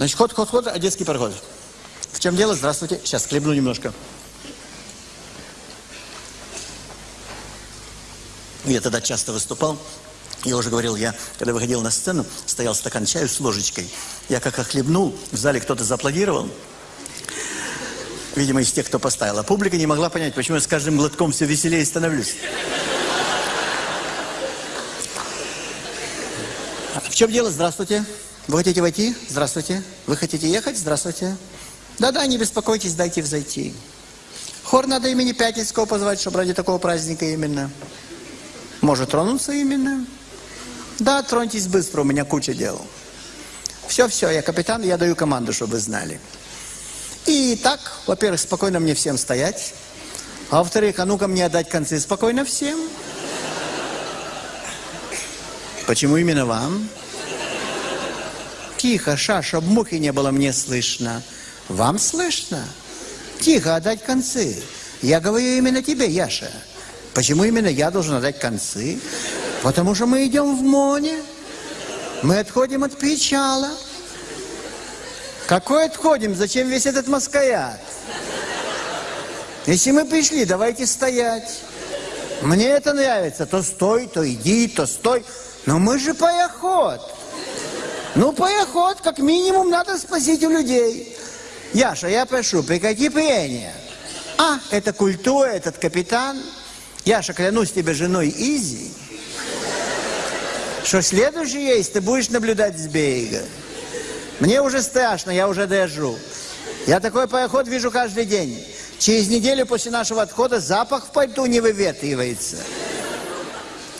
Значит, ход, ход, ход, одесский пароход. В чем дело? Здравствуйте. Сейчас хлебну немножко. Я тогда часто выступал. Я уже говорил, я, когда выходил на сцену, стоял стакан чаю с ложечкой. Я как охлебнул, в зале кто-то зааплодировал. Видимо, из тех, кто поставил. А публика не могла понять, почему я с каждым глотком все веселее становлюсь. В чем дело? Здравствуйте. Вы хотите войти? Здравствуйте. Вы хотите ехать? Здравствуйте. Да-да, не беспокойтесь, дайте взойти. Хор надо имени Пятницкого позвать, чтобы ради такого праздника именно. Может тронуться именно? Да, троньтесь быстро, у меня куча дел. Все-все, я капитан, я даю команду, чтобы вы знали. И так, во-первых, спокойно мне всем стоять. А во-вторых, а ну-ка мне отдать концы спокойно всем. Почему именно вам? Тихо, ша, чтоб мухи не было мне слышно. Вам слышно? Тихо, отдать концы. Я говорю именно тебе, Яша. Почему именно я должен отдать концы? Потому что мы идем в моне. Мы отходим от причала. Какой отходим? Зачем весь этот маскаят? Если мы пришли, давайте стоять. Мне это нравится. То стой, то иди, то стой. Но мы же поеход. Ну, поеход, как минимум, надо спросить у людей. Яша, я прошу, прекрати прения. А, это культура, этот капитан. Яша, клянусь тебе женой Изи, что следующий есть ты будешь наблюдать с берега. Мне уже страшно, я уже дожу. Я такой пароход вижу каждый день. Через неделю после нашего отхода запах в пальту не выветривается.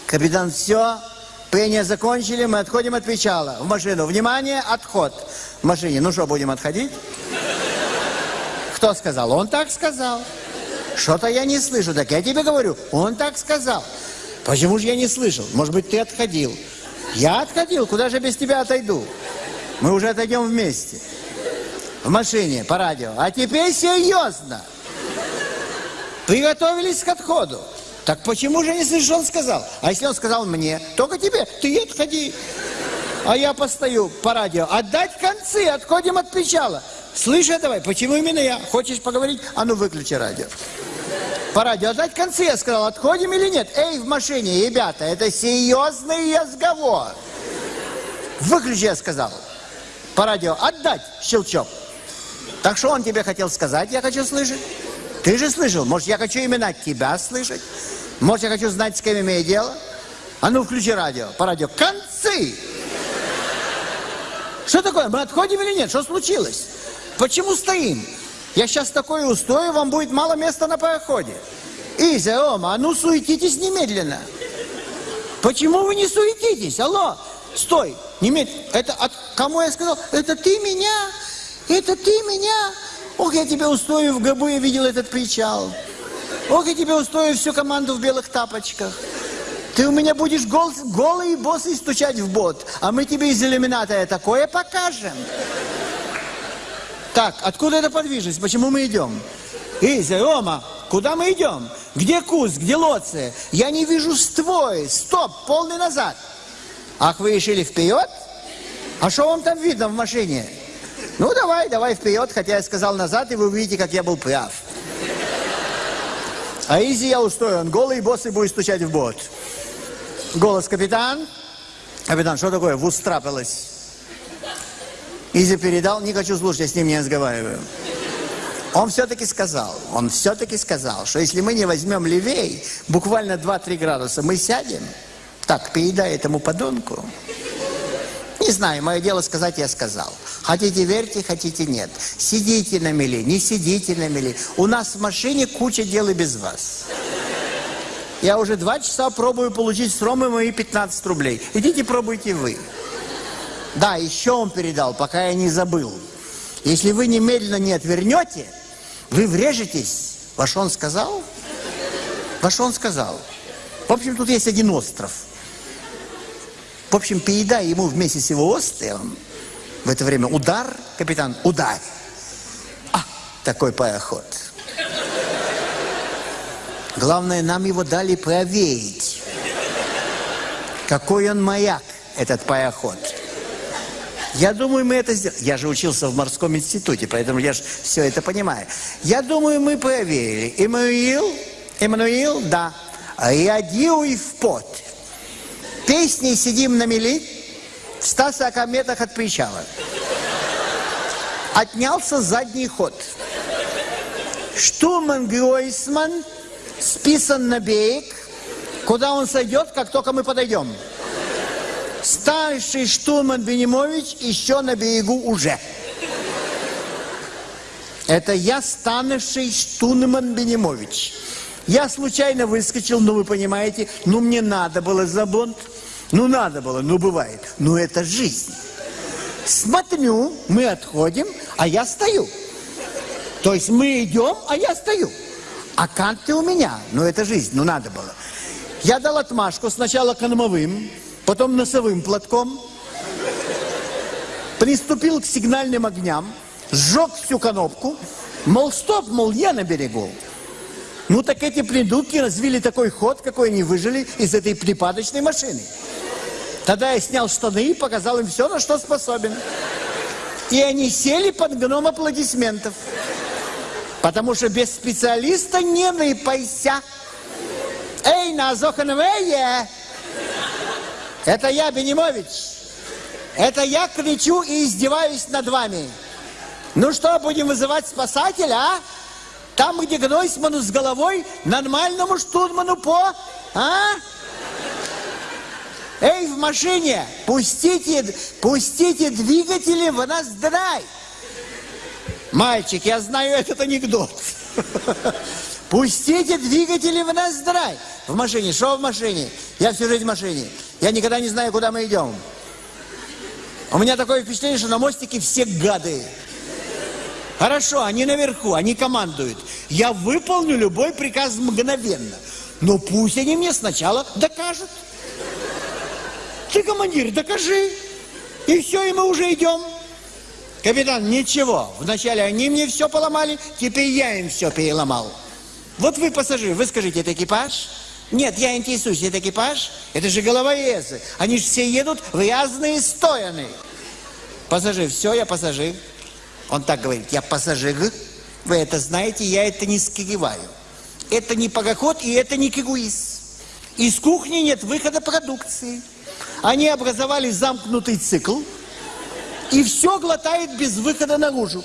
Капитан, все, Пение закончили, мы отходим от причала. В машину. Внимание, отход. В машине. Ну что, будем отходить? Кто сказал? Он так сказал. Что-то я не слышу. Так я тебе говорю, он так сказал. Почему же я не слышал? Может быть, ты отходил. Я отходил. Куда же без тебя отойду? Мы уже отойдем вместе. В машине, по радио. А теперь серьезно. Приготовились к отходу. Так почему же, если же он сказал? А если он сказал мне, только тебе, ты отходи. А я постою по радио, отдать концы, отходим от причала. Слышь, давай, почему именно я? Хочешь поговорить? А ну выключи радио. По радио отдать концы, я сказал, отходим или нет? Эй, в машине, ребята, это серьезный разговор. Выключи, я сказал. По радио отдать щелчок. Так что он тебе хотел сказать, я хочу слышать? Ты же слышал, может, я хочу именно тебя слышать? Может, я хочу знать, с кем имею дело? А ну, включи радио, по радио. Концы! Что такое? Мы отходим или нет? Что случилось? Почему стоим? Я сейчас такое устрою, вам будет мало места на пароходе. Изя, Рома, а ну суетитесь немедленно. Почему вы не суетитесь? Алло, стой, немедленно. Это от кому я сказал? Это ты меня? Это ты меня? Ох, я тебя устрою в гробу, я видел этот причал. Ох, я тебе устрою всю команду в белых тапочках. Ты у меня будешь гол, голый и стучать в бот, а мы тебе из иллюмината такое покажем. Так, откуда эта подвижность? Почему мы идем? Изя, Рома, куда мы идем? Где куст, где лоция? Я не вижу ствой. Стоп, полный назад. Ах, вы решили вперед? А что вам там видно в машине? Ну, давай, давай вперед, хотя я сказал назад, и вы увидите, как я был прав. А Изи я устроен, голый босс будет стучать в бот. Голос капитан. Капитан, что такое? В ус трапилось. Изи передал, не хочу слушать, я с ним не разговариваю. Он все-таки сказал, он все-таки сказал, что если мы не возьмем левей, буквально 2-3 градуса, мы сядем. Так, передай этому подонку. Не знаю, мое дело сказать, я сказал. Хотите верьте, хотите нет. Сидите на мели, не сидите на мели. У нас в машине куча дел и без вас. Я уже два часа пробую получить с Ромы мои 15 рублей. Идите пробуйте вы. Да, еще он передал, пока я не забыл. Если вы немедленно не отвернете, вы врежетесь. Что он сказал? Что он сказал? В общем, тут есть один остров – в общем, передай ему вместе с его островом, в это время удар, капитан, удар. А, такой пароход. Главное, нам его дали проверить. Какой он маяк, этот пароход. Я думаю, мы это сделали. Я же учился в морском институте, поэтому я же все это понимаю. Я думаю, мы проверили. Эммануил, Эммануил, да. Реагируй в пот. Песней сидим на мели в 140 метрах от причала. Отнялся задний ход. Штурман Гройсман списан на берег, куда он сойдет, как только мы подойдем. Старший штурман Бенимович еще на берегу уже. Это я, станувший штурман Бенимович. Я случайно выскочил, ну вы понимаете, ну мне надо было за бунт. Ну надо было, ну бывает. Ну это жизнь. Смотрю, мы отходим, а я стою. То есть мы идем, а я стою. А канты у меня. Ну это жизнь, ну надо было. Я дал отмашку сначала кормовым, потом носовым платком. Приступил к сигнальным огням, сжег всю конопку. Мол, стоп, мол, я на берегу. Ну так эти придурки развили такой ход, какой они выжили из этой припадочной машины. Тогда я снял штаны и показал им все, на что способен. И они сели под гном аплодисментов. Потому что без специалиста не выпайся. Эй, на Зохановее! Это я, Бенимович. Это я кричу и издеваюсь над вами. Ну что, будем вызывать спасателя, а? Там, где Гнойсману с головой, нормальному штурману по... А? Машине, пустите, пустите двигатели в нас драй. Мальчик, я знаю этот анекдот. Пустите двигатели в нас драй. В машине, что в машине? Я всю жизнь в машине. Я никогда не знаю, куда мы идем. У меня такое впечатление, что на мостике все гады. Хорошо, они наверху, они командуют. Я выполню любой приказ мгновенно. Но пусть они мне сначала докажут. Ты, командир, докажи. И все, и мы уже идем. Капитан, ничего. Вначале они мне все поломали, теперь я им все переломал. Вот вы пассажир, вы скажите, это экипаж? Нет, я интересуюсь, это экипаж? Это же головорезы. Они же все едут в разные стороны. Пассажир, все, я пассажир. Он так говорит, я пассажир. Вы это знаете, я это не скрываю. Это не пароход и это не круиз. Из кухни нет выхода продукции. Они образовали замкнутый цикл, и все глотает без выхода наружу.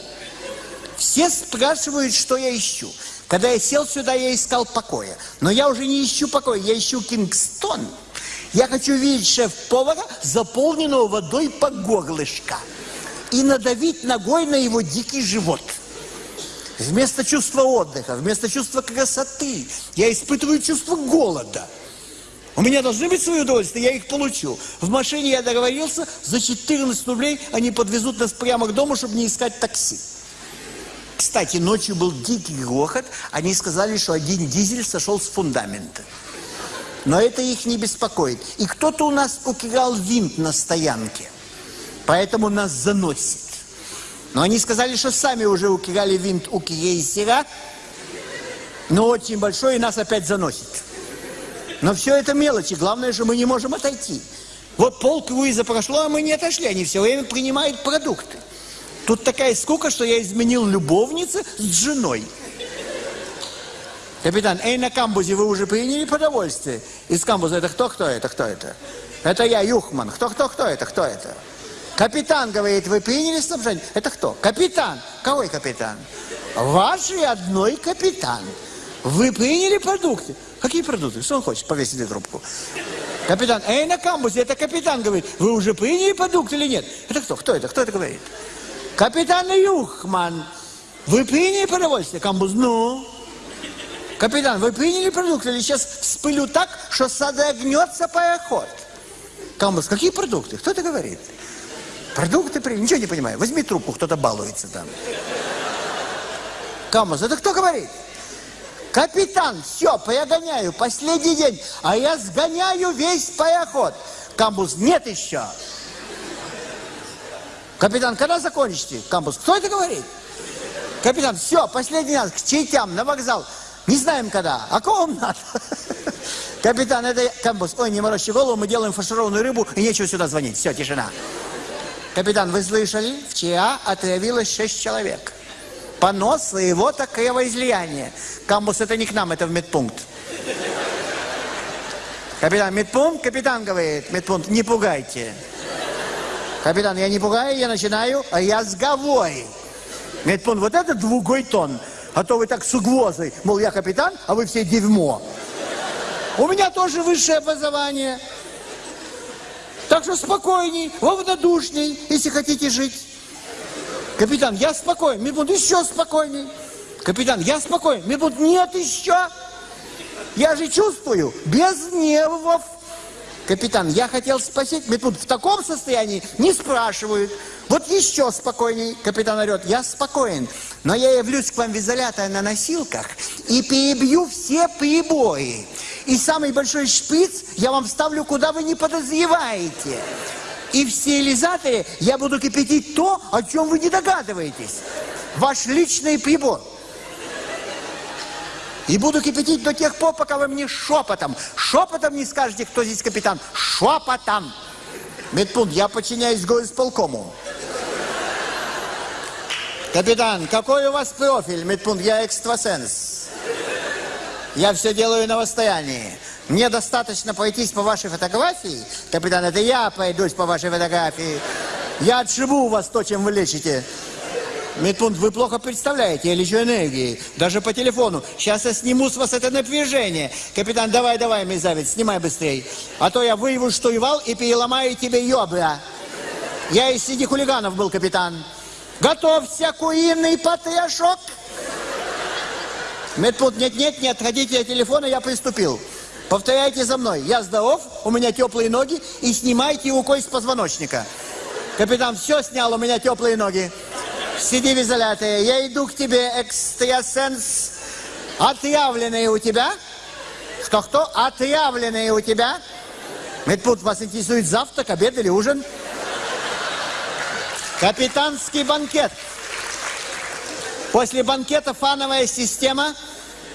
Все спрашивают, что я ищу. Когда я сел сюда, я искал покоя. Но я уже не ищу покоя, я ищу Кингстон. Я хочу видеть шеф-повара, заполненного водой по горлышко. И надавить ногой на его дикий живот. Вместо чувства отдыха, вместо чувства красоты, я испытываю чувство голода. У меня должны быть свои удовольствия, я их получу. В машине я договорился, за 14 рублей они подвезут нас прямо к дому, чтобы не искать такси. Кстати, ночью был дикий грохот, они сказали, что один дизель сошел с фундамента. Но это их не беспокоит. И кто-то у нас укирал винт на стоянке, поэтому нас заносит. Но они сказали, что сами уже укирали винт у крейсера, но очень большой, и нас опять заносит. Но все это мелочи. Главное, что мы не можем отойти. Вот пол круиза прошло, а мы не отошли. Они все время принимают продукты. Тут такая скука, что я изменил любовницы с женой. Капитан, эй, на камбузе вы уже приняли продовольствие? Из камбуза это кто, кто это, кто это? Это я, Юхман. Кто, кто, кто это, кто это? Капитан говорит, вы приняли снабжение? Это кто? Капитан. Какой капитан? Ваш и одной капитан. Вы приняли продукты? Какие продукты? Что он хочет? Повесить трубку. Капитан, эй, на камбузе, это капитан говорит, вы уже приняли продукт или нет? Это кто? Кто это? Кто это говорит? Капитан Юхман, вы приняли продовольствие? Камбуз, ну? Капитан, вы приняли продукты или сейчас вспылю так, что содрогнется пароход? Камбуз, какие продукты? Кто это говорит? Продукты приняли? Ничего не понимаю. Возьми трубку, кто-то балуется там. Камбуз, это кто говорит? Капитан, все, перегоняю, последний день, а я сгоняю весь пароход. Камбуз, нет еще. Капитан, когда закончите? Камбуз, кто это говорит? Капитан, все, последний раз, к чайтям, на вокзал. Не знаем когда. А кого вам надо? Капитан, это камбуз. Ой, не морочи голову, мы делаем фаршированную рыбу, и нечего сюда звонить. Все, тишина. Капитан, вы слышали? Вчера отравилось шесть человек. Понос своего такого излияния. Камбус, это не к нам, это в медпункт. Капитан, медпункт? Капитан говорит, медпункт, не пугайте. Капитан, я не пугаю, я начинаю, а я с головой. Медпункт, вот это двугой тон. А то вы так с угрозой, мол, я капитан, а вы все дерьмо. У меня тоже высшее образование. Так что спокойней, равнодушней, если хотите жить. Капитан, я спокоен. Медпункт, еще спокойней. Капитан, я спокоен. Медпункт, нет еще. Я же чувствую, без нервов. Капитан, я хотел спросить, медпункт, в таком состоянии не спрашивают. Вот еще спокойней. Капитан орет, я спокоен, но я явлюсь к вам в изолятор на носилках и перебью все прибои. И самый большой шпиц я вам вставлю, куда вы не подозреваете. И в стерилизаторе я буду кипятить то, о чем вы не догадываетесь. Ваш личный прибор. И буду кипятить до тех пор, пока вы мне шепотом, шепотом не скажете, кто здесь капитан. Шепотом. Медпункт, я подчиняюсь горисполкому. Капитан, какой у вас профиль? Медпункт, я экстрасенс. Я все делаю на расстоянии. Мне достаточно пройтись по вашей фотографии. Капитан, это я пройдусь по вашей фотографии. Я отшибу у вас то, чем вы лечите. Медпункт, вы плохо представляете, я лечу энергией, даже по телефону. Сейчас я сниму с вас это напряжение. Капитан, давай, давай, мерзавец, снимай быстрее. А то я выяву штурвал и переломаю тебе ёбра. Я из среди хулиганов был, капитан. Готовься, куриный потрошок. Медпункт, нет-нет, не отходите от телефона, я приступил. Повторяйте за мной. Я здоров, у меня теплые ноги, и снимайте рукой с позвоночника. Капитан, все снял, у меня теплые ноги. Сиди в изоляторе. Я иду к тебе, экстрасенс. Отъявленные у тебя? Что-кто? Отъявленные у тебя? Медпункт, вас интересует завтрак, обед или ужин? Капитанский банкет. После банкета фановая система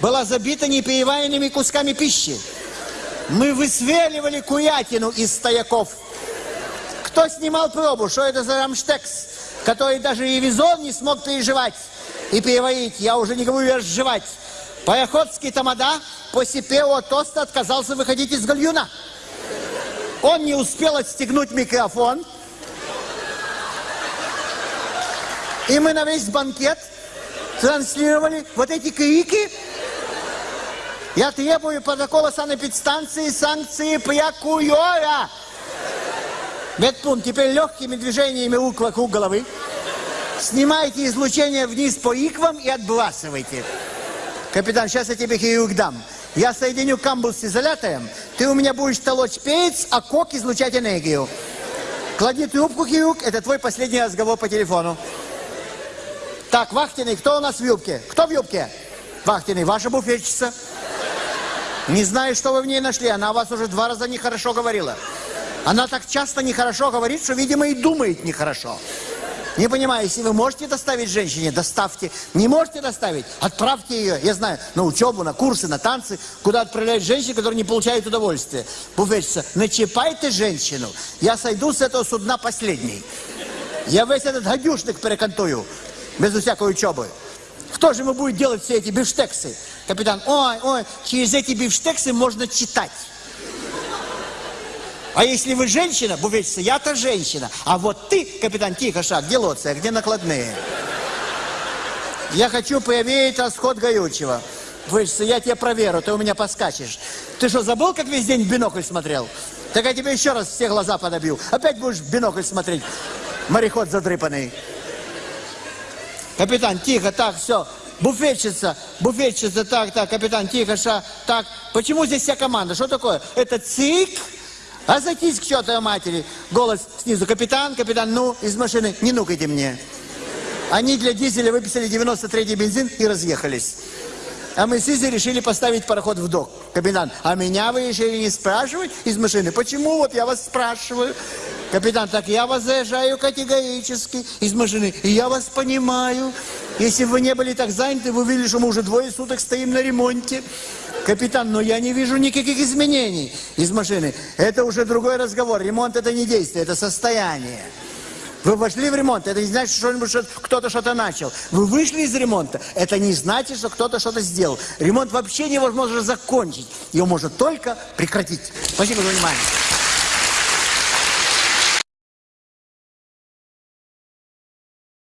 была забита непереваренными кусками пищи. Мы высверливали курятину из стояков. Кто снимал пробу? Что это за рамштекс? который даже и визон не смог переживать и переварить. Я уже не говорю разжевать. Пароходский тамада после первого тоста отказался выходить из гальюна. Он не успел отстегнуть микрофон. И мы на весь банкет транслировали вот эти крики. Я требую протокола санэпидстанции санкции прокурора. Медпункт, теперь легкими движениями рук вокруг головы. Снимайте излучение вниз по иквам и отбрасывайте. Капитан, сейчас я тебе хирург дам. Я соединю камбус с изолятором, ты у меня будешь толочь перец, а кок излучать энергию. Клади трубку, хирург, это твой последний разговор по телефону. Так, Вахтиный, кто у нас в юбке? Кто в юбке? Вахтиный, ваша буфетчица. Не знаю, что вы в ней нашли, она о вас уже два раза нехорошо говорила. Она так часто нехорошо говорит, что, видимо, и думает нехорошо. Не понимаю, если вы можете доставить женщине, доставьте. Не можете доставить, отправьте ее, я знаю, на учебу, на курсы, на танцы, куда отправляют женщин, которые не получают удовольствия. Буфетчица, начипайте женщину, я сойду с этого судна последний. Я весь этот гадюшник перекантую, без всякой учебы. Кто же ему будет делать все эти бифштексы? Капитан, ой, ой, через эти бифштексы можно читать. А если вы женщина, буфетчица, я-то женщина. А вот ты, капитан, тихо, шаг, где лоция, где накладные? Я хочу проверить расход горючего. Буфетчица, я тебя проверю, ты у меня поскачешь. Ты что, забыл, как весь день в бинокль смотрел? Так я тебе еще раз все глаза подобью. Опять будешь в бинокль смотреть. Мореход задрыпанный. Капитан, тихо, так, все. Буфетчица, буфетчица, так, так, капитан, тихо, ша, так. Почему здесь вся команда? Что такое? Это цик? А зайтись к чертовой матери. Голос снизу. Капитан, капитан, ну, из машины, не нукайте мне. Они для дизеля выписали 93-й бензин и разъехались. А мы с Изей решили поставить пароход в док. Капитан, а меня вы решили не спрашивать из машины? Почему? Вот я вас спрашиваю. Капитан, так я вас заезжаю категорически из машины. И я вас понимаю. Если бы вы не были так заняты, вы увидели, что мы уже двое суток стоим на ремонте. Капитан, но я не вижу никаких изменений из машины. Это уже другой разговор. Ремонт это не действие, это состояние. Вы вошли в ремонт, это не значит, что, что кто-то что-то начал. Вы вышли из ремонта, это не значит, что кто-то что-то сделал. Ремонт вообще невозможно закончить. Его можно только прекратить. Спасибо за внимание.